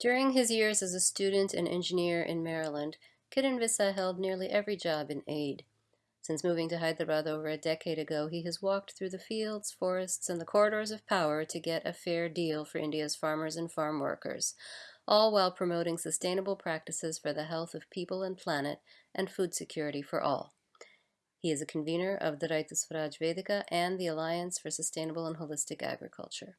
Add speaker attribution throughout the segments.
Speaker 1: During his years as a student and engineer in Maryland, Kiran held nearly every job in aid. Since moving to Hyderabad over a decade ago, he has walked through the fields, forests, and the corridors of power to get a fair deal for India's farmers and farm workers, all while promoting sustainable practices for the health of people and planet and food security for all. He is a convener of the Raitu Swaraj Vedika and the Alliance for Sustainable and Holistic Agriculture.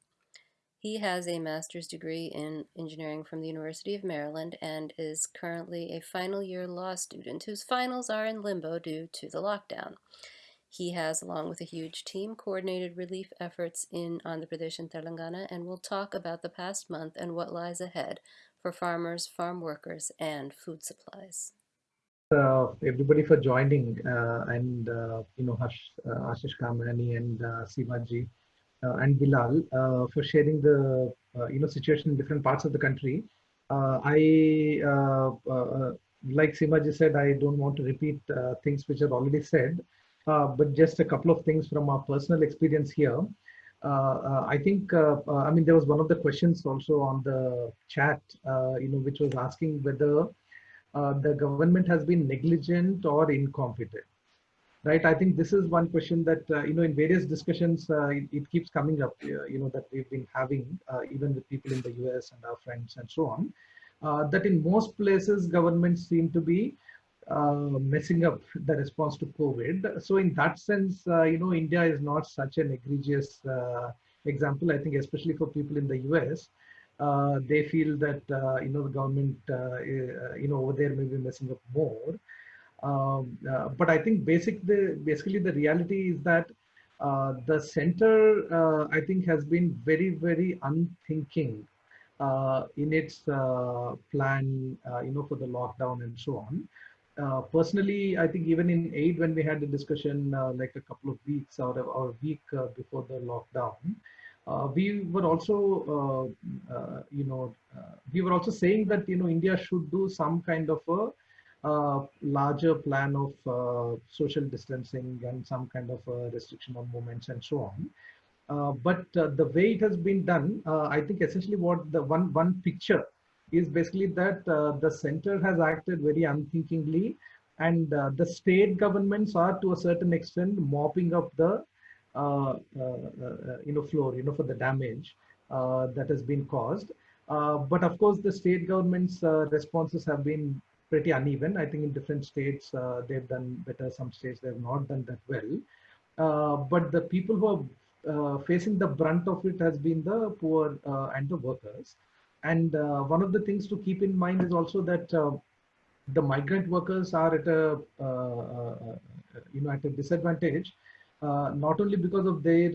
Speaker 1: He has a master's degree in engineering from the University of Maryland and is currently a final year law student whose finals are in limbo due to the lockdown. He has, along with a huge team, coordinated relief efforts in Andhra Pradesh and Telangana and will talk about the past month and what lies ahead for farmers, farm workers, and food supplies.
Speaker 2: Uh, everybody for joining uh, and uh, you know uh, Ashish Kamani and uh, Simaji uh, and Bilal uh, for sharing the uh, you know situation in different parts of the country. I like Simaji said, I don't want to repeat things which are already said, but just a couple of things from our personal experience here. Uh, I think, uh, uh, I mean, there was one of the questions also on the chat, you know, which was asking whether the government has been negligent or incompetent right? I think this is one question that, uh, you know, in various discussions, uh, it, it, keeps coming up, uh, you know, that we've been having, uh, even with people in the US and our friends and so on, uh, that in most places, governments seem to be uh, messing up the response to COVID. So in that sense, you know, India is not such an egregious example. I think especially for people in the US, they feel that, you know, the government, you know, over there may be messing up more. Um, uh, but I think basic the basically the reality is that uh, the center uh, I think has been very very unthinking uh, in its uh, plan uh, you know for the lockdown and so on. personally, I think even in aid when we had the discussion like a couple of weeks or, or a week before the lockdown, we were also you know we were also saying that you know India should do some kind of a a larger plan of uh, social distancing and some kind of restriction on movements and so on. Uh, but uh, the way it has been done, uh, I think essentially what the one one picture is basically that uh, the center has acted very unthinkingly, and uh, the state governments are to a certain extent mopping up the you know floor, you know, for the damage that has been caused. but of course, the state governments' responses have been pretty uneven. I think in different states uh, they've done better. Some states they have not done that well. Uh, but the people who are uh, facing the brunt of it has been the poor uh, and the workers. And uh, one of the things to keep in mind is also that uh, the migrant workers are at a you know at a disadvantage. not only because of their,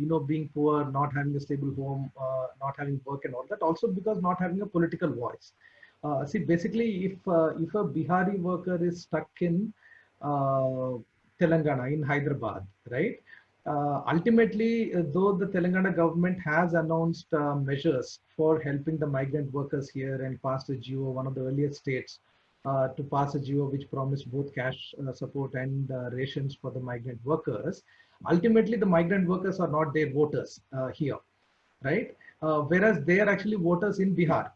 Speaker 2: you know, being poor, not having a stable home, not having work and all that, also because not having a political voice. Uh, see, basically, if uh, if a Bihari worker is stuck in uh, Telangana, in Hyderabad, right? Uh, ultimately, uh, though the Telangana government has announced uh, measures for helping the migrant workers here and passed a GO, one of the earliest states to pass a GO which promised both cash support and rations for the migrant workers, ultimately the migrant workers are not their voters here, right? whereas they are actually voters in Bihar.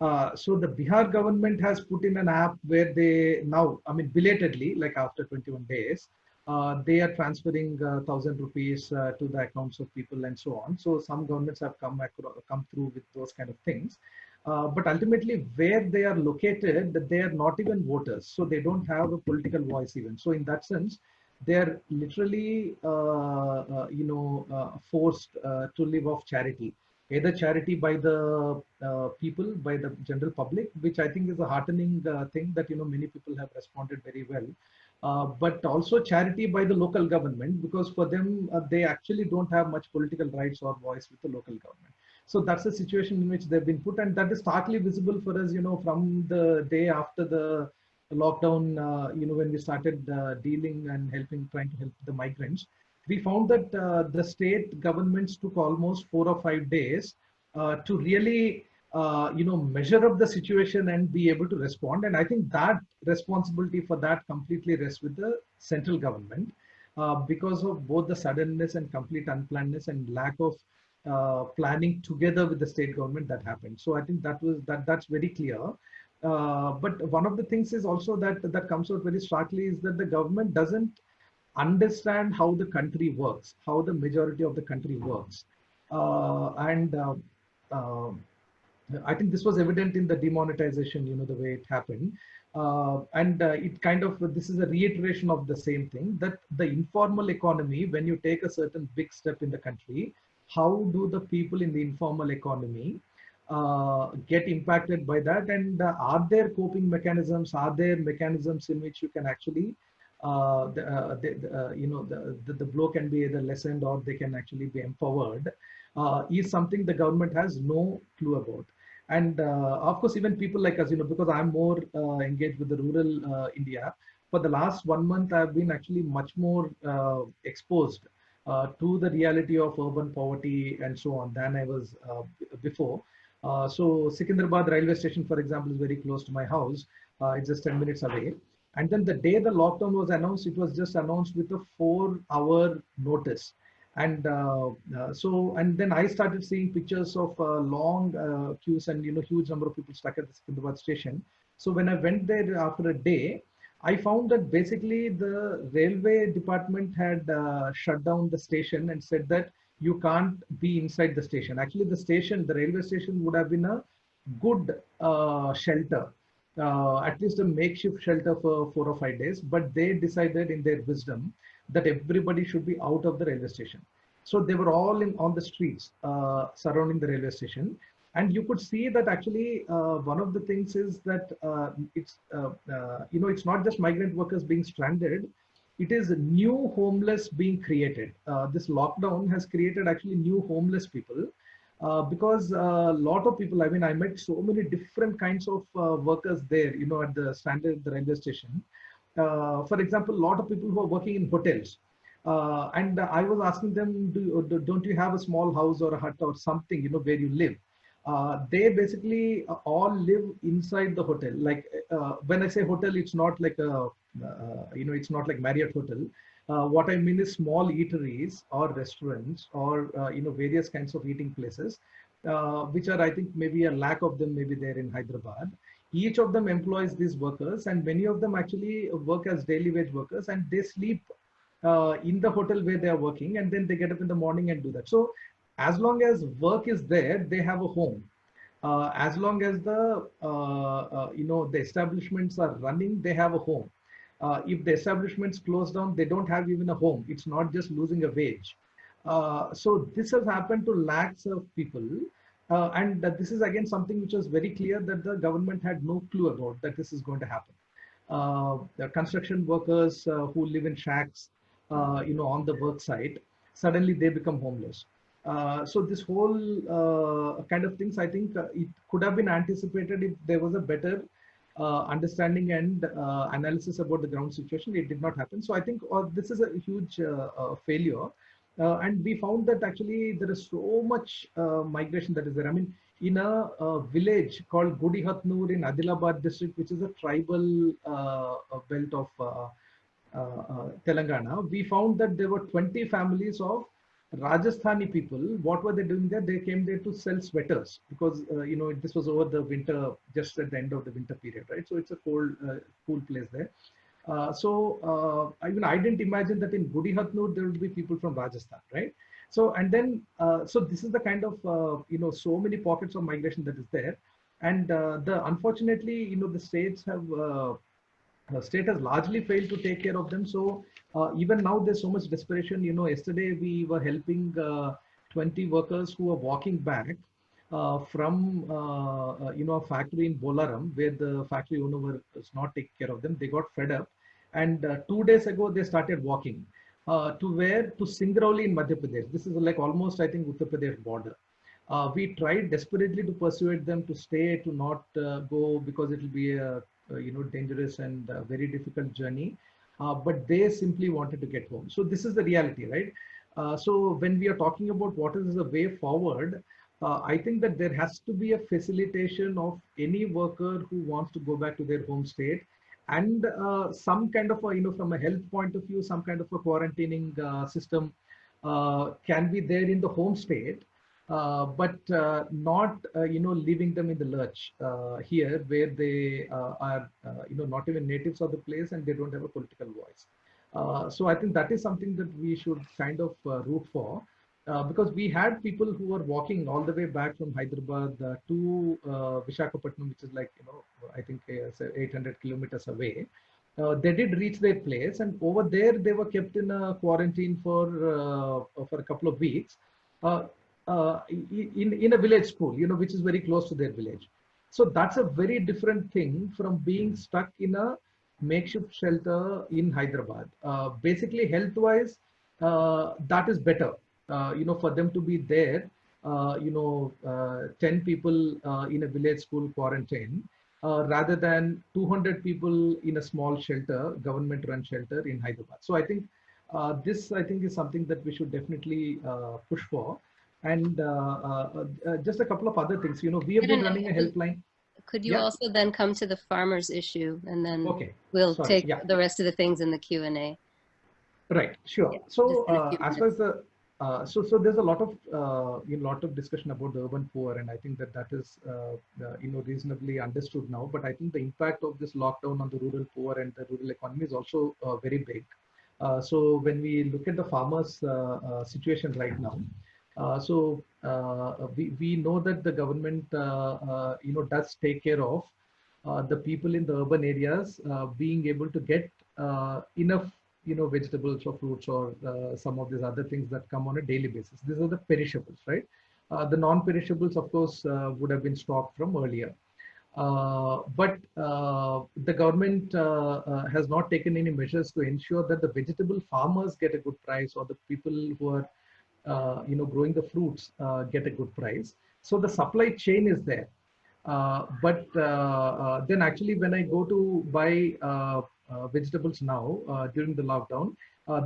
Speaker 2: Uh, so the Bihar government has put in an app where they now, I mean, belatedly, like after 21 days, uh, they are transferring uh, thousand rupees uh, to the accounts of people and so on. So some governments have come come through with those kind of things. Uh, but ultimately, where they are located, they are not even voters, so they don't have a political voice even. So in that sense, they are literally, you know, forced to live off charity either charity by the uh, people, by the general public, which I think is a heartening uh, thing that, you know, many people have responded very well. Uh, but also charity by the local government, because for them, uh, they actually don't have much political rights or voice with the local government. So that's the situation in which they've been put. And that is starkly visible for us, you know, from the day after the lockdown, uh, you know, when we started uh, dealing and helping, trying to help the migrants we found that uh, the state governments took almost four or five days uh, to really uh, you know measure up the situation and be able to respond and i think that responsibility for that completely rests with the central government uh, because of both the suddenness and complete unplannedness and lack of uh, planning together with the state government that happened. So I think that was that that's very clear. Uh, but one of the things is also that that comes out very starkly is that the government doesn't understand how the country works, how the majority of the country works, uh, and uh, uh, I think this was evident in the demonetization, you know, the way it happened. Uh, and uh, it kind of, this is a reiteration of the same thing that the informal economy, when you take a certain big step in the country, how do the people in the informal economy uh, get impacted by that? And uh, are there coping mechanisms? Are there mechanisms in which you can actually, uh, the, uh, the, you know, the, the, the, blow can be either lessened or they can actually be empowered, is something the government has no clue about. And uh, of course even people like us you know because i'm more uh, engaged with the rural uh, india for the last one month i've been actually much more exposed to the reality of urban poverty and so on than i was before. So Secunderabad railway station for example is very close to my house it's just 10 minutes away and then the day the lockdown was announced it was just announced with a four hour notice. And uh, uh, so and then i started seeing pictures of uh, long queues and you know huge number of people stuck at the station. So when i went there after a day i found that basically the railway department had shut down the station and said that you can't be inside the station. Actually the station the railway station would have been a good uh, shelter uh, at least a makeshift shelter for four or five days but they decided in their wisdom that everybody should be out of the railway station. So they were all in on the streets uh, surrounding the railway station. And you could see that actually uh, one of the things is that uh, it's, uh, uh, you know, it's not just migrant workers being stranded, it is new homeless being created. This lockdown has created actually new homeless people because a lot of people, I mean, I met so many different kinds of workers there, you know, at the standard the railway station uh, for example, a lot of people who are working in hotels. Uh, and I was asking them, do, don't you have a small house or a hut or something, you know, where you live? Uh, they basically all live inside the hotel. Like uh, when I say hotel, it's not like a, uh, you know, it's not like Marriott hotel. Uh, what I mean is small eateries or restaurants or, you know, various kinds of eating places, which are, I think, maybe a lack of them maybe there in Hyderabad. Each of them employs these workers and many of them actually work as daily wage workers and they sleep uh, in the hotel where they are working and then they get up in the morning and do that. So as long as work is there they have a home. Uh, as long as the uh, uh you know the establishments are running they have a home uh, if the establishments close down they don't have even a home it's not just losing a wage uh, so this has happened to lakhs of people uh, and this is again something which was very clear that the government had no clue about that this is going to happen. Uh, the construction workers uh, who live in shacks, uh, you know, on the work site, suddenly they become homeless. Uh, so this whole uh, kind of things, I think it could have been anticipated if there was a better understanding and analysis about the ground situation. It did not happen. So I think this is a huge failure. Uh, and we found that actually there is so much uh, migration that is there. I mean, in a, a village called Gudihatnur in Adilabad district, which is a tribal uh, belt of uh, uh, uh, Telangana, we found that there were 20 families of Rajasthani people. What were they doing there? They came there to sell sweaters because, you know, this was over the winter, just at the end of the winter period, right? So it's a cold, cool place there. Uh, so uh, even I didn't imagine that in Gudihatnur there would be people from Rajasthan, right? So and then uh, so this is the kind of uh, you know so many pockets of migration that is there, and uh, the unfortunately you know the states have the state has largely failed to take care of them. So even now there's so much desperation. You know, yesterday we were helping 20 workers who are walking back uh, from uh, uh, you know a factory in Bolaram where the factory owner was not taking care of them. They got fed up, and two days ago they started walking to where to Singrauli in Madhya Pradesh. This is like almost I think Uttar Pradesh border. Uh, we tried desperately to persuade them to stay, to not uh, go because it will be a, a, you know dangerous and very difficult journey. Uh, but they simply wanted to get home. So this is the reality, right? so when we are talking about what is the way forward, uh, I think that there has to be a facilitation of any worker who wants to go back to their home state and uh, some kind of a, you know, from a health point of view, some kind of a quarantining uh, system uh, can be there in the home state uh, but uh, not uh, you know leaving them in the lurch uh, here where they uh, are uh, you know not even natives of the place and they don't have a political voice. So i think that is something that we should kind of root for because we had people who were walking all the way back from hyderabad to vishakhapatnam which is like you know i think 800 kilometers away. Uh, they did reach their place and over there they were kept in a quarantine for uh, for a couple of weeks uh, in, in a village school, you know, which is very close to their village. So that's a very different thing from being stuck in a makeshift shelter in Hyderabad. Uh, basically, health-wise, uh, that is better. Uh, you know, for them to be there, uh, you know, uh, 10 people in a village school quarantine, rather than 200 people in a small shelter, government-run shelter in Hyderabad. So I think this, I think, is something that we should definitely push for. And uh, uh, uh, just a couple of other things. You know, we have been running a helpline.
Speaker 1: Could you yeah. also then come to the farmers issue and then
Speaker 2: okay.
Speaker 1: we'll
Speaker 2: Sorry.
Speaker 1: take
Speaker 2: yeah.
Speaker 1: the rest of the things in the Q&A.
Speaker 2: Right, sure.
Speaker 1: Yeah,
Speaker 2: so uh, as far as the, uh, so, so there's a lot of, uh, you know, lot of discussion about the urban poor and I think that that is, you know, reasonably understood now, but I think the impact of this lockdown on the rural poor and the rural economy is also very big. so when we look at the farmers situation right now, uh, so uh, we, we know that the government, uh, you know, does take care of the people in the urban areas being able to get enough, you know, vegetables or fruits or some of these other things that come on a daily basis. These are the perishables, right? the non-perishables, of course, would have been stocked from earlier. Uh, but uh, the government uh, has not taken any measures to ensure that the vegetable farmers get a good price or the people who are uh, you know, growing the fruits uh, get a good price. So the supply chain is there. Uh, but then actually when I go to buy vegetables now during the lockdown,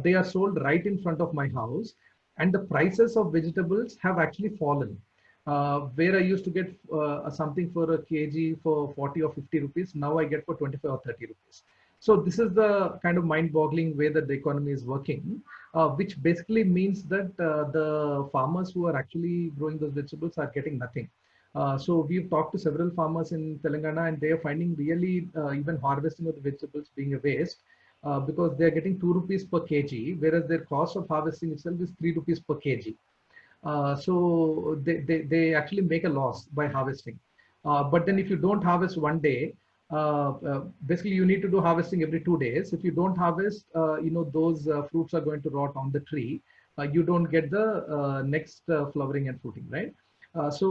Speaker 2: they are sold right in front of my house and the prices of vegetables have actually fallen. Uh, where I used to get uh, something for a kg for 40 or 50 rupees, now I get for 25 or 30 rupees. So this is the kind of mind-boggling way that the economy is working, uh, which basically means that uh, the farmers who are actually growing those vegetables are getting nothing. Uh, so we've talked to several farmers in Telangana and they are finding really uh, even harvesting of the vegetables being a waste uh, because they're getting 2 rupees per kg, whereas their cost of harvesting itself is 3 rupees per kg. Uh, so they, they, they actually make a loss by harvesting. but then if you don't harvest one day, uh, uh, basically you need to do harvesting every two days. If you don't harvest, uh, you know, those fruits are going to rot on the tree. you don't get the next flowering and fruiting, right? so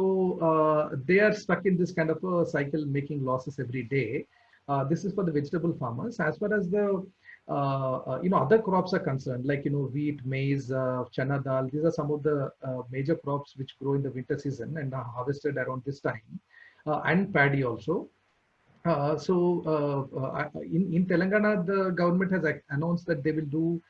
Speaker 2: they are stuck in this kind of a cycle, making losses every day. this is for the vegetable farmers. As far as the uh, uh, you know other crops are concerned like you know wheat maize uh, chana dal these are some of the major crops which grow in the winter season and are harvested around this time and paddy also uh, so uh, uh, in, in Telangana, the government has announced that they will do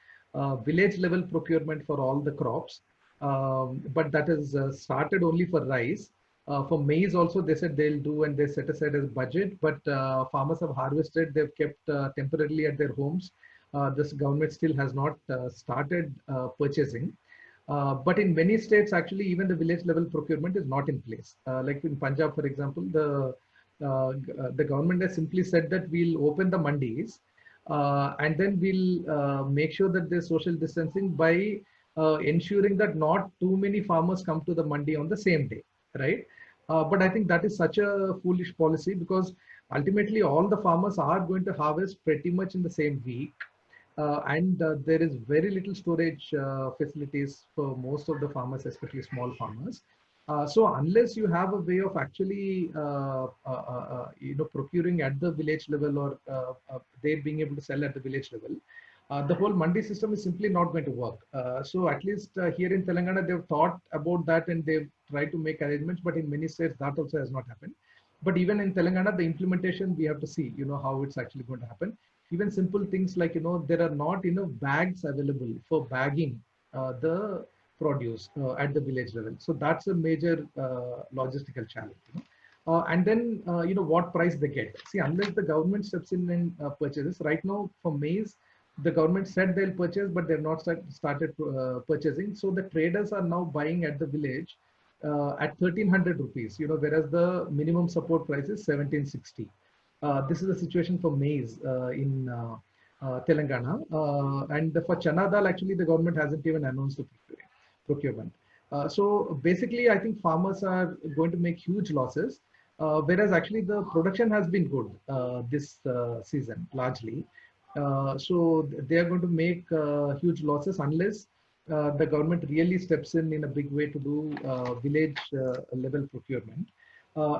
Speaker 2: village level procurement for all the crops. Um, but that is started only for rice. Uh, for maize also they said they'll do and they set aside as budget. But uh, farmers have harvested. They've kept uh, temporarily at their homes. This government still has not started purchasing. But in many states actually even the village level procurement is not in place. Like in punjab for example the uh, uh, the government has simply said that we'll open the mandis uh, and then we'll make sure that there's social distancing by ensuring that not too many farmers come to the mandi on the same day, right? but I think that is such a foolish policy because ultimately all the farmers are going to harvest pretty much in the same week. Uh, and uh, there is very little storage uh, facilities for most of the farmers, especially small farmers. Uh, so unless you have a way of actually, uh, uh, uh, uh you know, procuring at the village level or they being able to sell at the village level, the whole mandi system is simply not going to work. so at least here in Telangana, they've thought about that and they've tried to make arrangements, but in many states that also has not happened. But even in Telangana, the implementation, we have to see, you know, how it's actually going to happen. Even simple things like, you know, there are not enough bags available for bagging the produce uh, at the village level. So that's a major uh, logistical challenge. You know? Uh, and then, you know, what price they get. See, unless the government steps in and purchases, right now for maize, the government said they'll purchase, but they've not start, started uh, purchasing. So the traders are now buying at the village uh, at 1300 rupees, you know, whereas the minimum support price is 1760. Uh, this is the situation for maize uh, in uh, uh, Telangana. and for chana dal, actually, the government hasn't even announced the procurement. Uh, so basically, I think farmers are going to make huge losses, uh, whereas actually the production has been good uh, this season, largely. so they are going to make huge losses unless uh, the government really steps in in a big way to do uh, village uh, level procurement.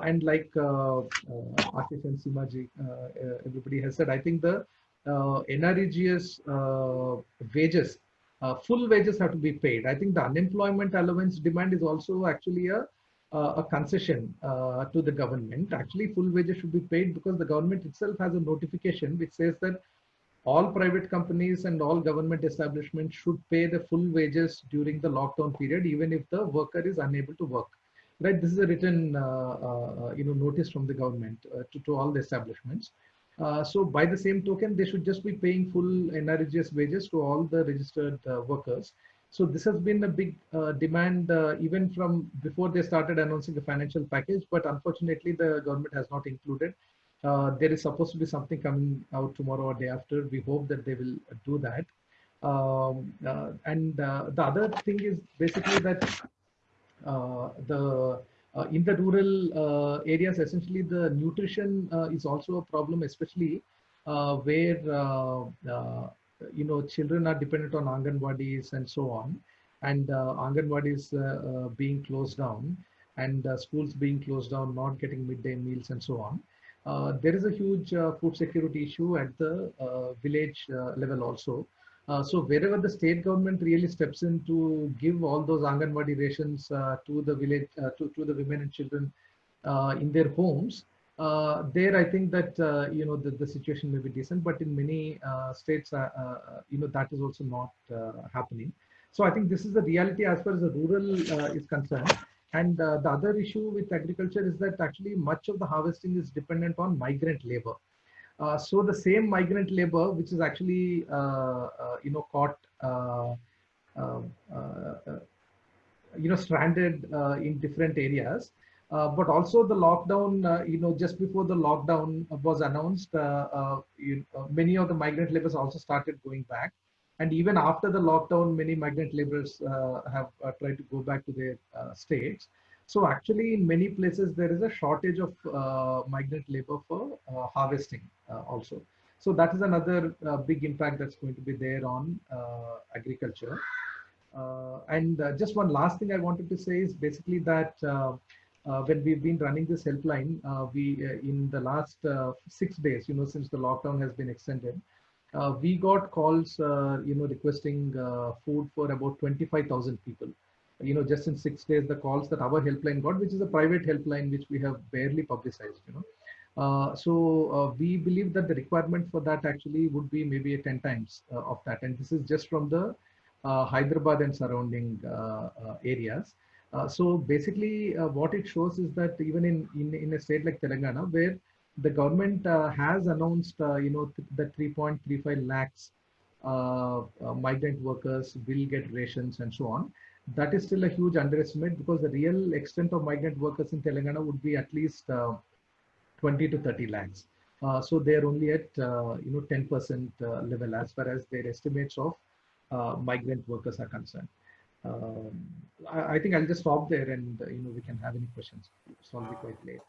Speaker 2: and like uh, Ashish and Simaji, everybody has said, I think the NREGS wages, full wages have to be paid. I think the unemployment allowance demand is also actually a uh, a concession uh, to the government. Actually, full wages should be paid because the government itself has a notification which says that all private companies and all government establishments should pay the full wages during the lockdown period, even if the worker is unable to work. Right, this is a written, uh, uh, you know, notice from the government uh, to, to all the establishments. Uh, so by the same token, they should just be paying full NREGS wages to all the registered uh, workers. So this has been a big uh, demand even from before they started announcing a financial package, but unfortunately the government has not included uh, there is supposed to be something coming out tomorrow or day after. We hope that they will do that. Um, uh, and uh, the other thing is basically that uh, the uh, Uh, in the rural uh, areas, essentially the nutrition uh, is also a problem, especially where you know children are dependent on anganwadis and so on, and uh, anganwadis being closed down and schools being closed down, not getting midday meals and so on. Uh, there is a huge uh, food security issue at the uh, village level also. So wherever the state government really steps in to give all those Anganwadi rations to the village, to, to the women and children in their homes, uh, there I think that uh, you know the, the situation may be decent, but in many uh, states, you know that is also not happening. So I think this is the reality as far as the rural is concerned. And uh, the other issue with agriculture is that actually much of the harvesting is dependent on migrant labor. Uh, so the same migrant labor, which is actually, uh, uh you know, caught, uh, uh, uh, you know, stranded in different areas. but also the lockdown, you know, just before the lockdown was announced, you, many of the migrant laborers also started going back. And even after the lockdown, many migrant laborers have tried to go back to their states. So actually, in many places, there is a shortage of uh, migrant labor for uh, harvesting uh, also. So that is another big impact that's going to be there on agriculture. and just one last thing I wanted to say is basically that when we've been running this helpline, we in the last six days, you know, since the lockdown has been extended, uh, we got calls, uh, you know, requesting uh, food for about 25,000 people. You know, just in six days, the calls that our helpline got, which is a private helpline, which we have barely publicized, you know. Uh, so uh, we believe that the requirement for that actually would be maybe a 10 times uh, of that. And this is just from the Hyderabad and surrounding areas. so basically what it shows is that even in, in, in a state like Telangana, where the government uh, has announced, uh, you know, th the 3.35 lakhs uh, migrant workers will get rations and so on. That is still a huge underestimate because the real extent of migrant workers in Telangana would be at least 20 to 30 lakhs. Uh, so they are only at uh, you know 10% uh, level as far as their estimates of migrant workers are concerned. Um, I, I, think I'll just stop there and you know we can have any questions. It's already quite late.